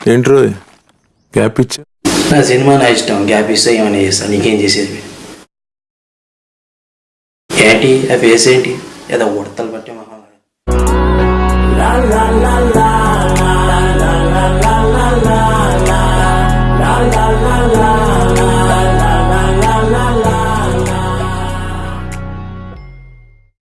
ఏంట్రో gap ఇచ్చా నా cinema నా ఇష్టం. గ్యాప్ ఇస్తా ఏమైనా చేస్తా. నీకేం చేసేది? ఏంటి? ఆ ఫేస్ ఏంటి? ఏదో ఉడతలు పట్టే మహా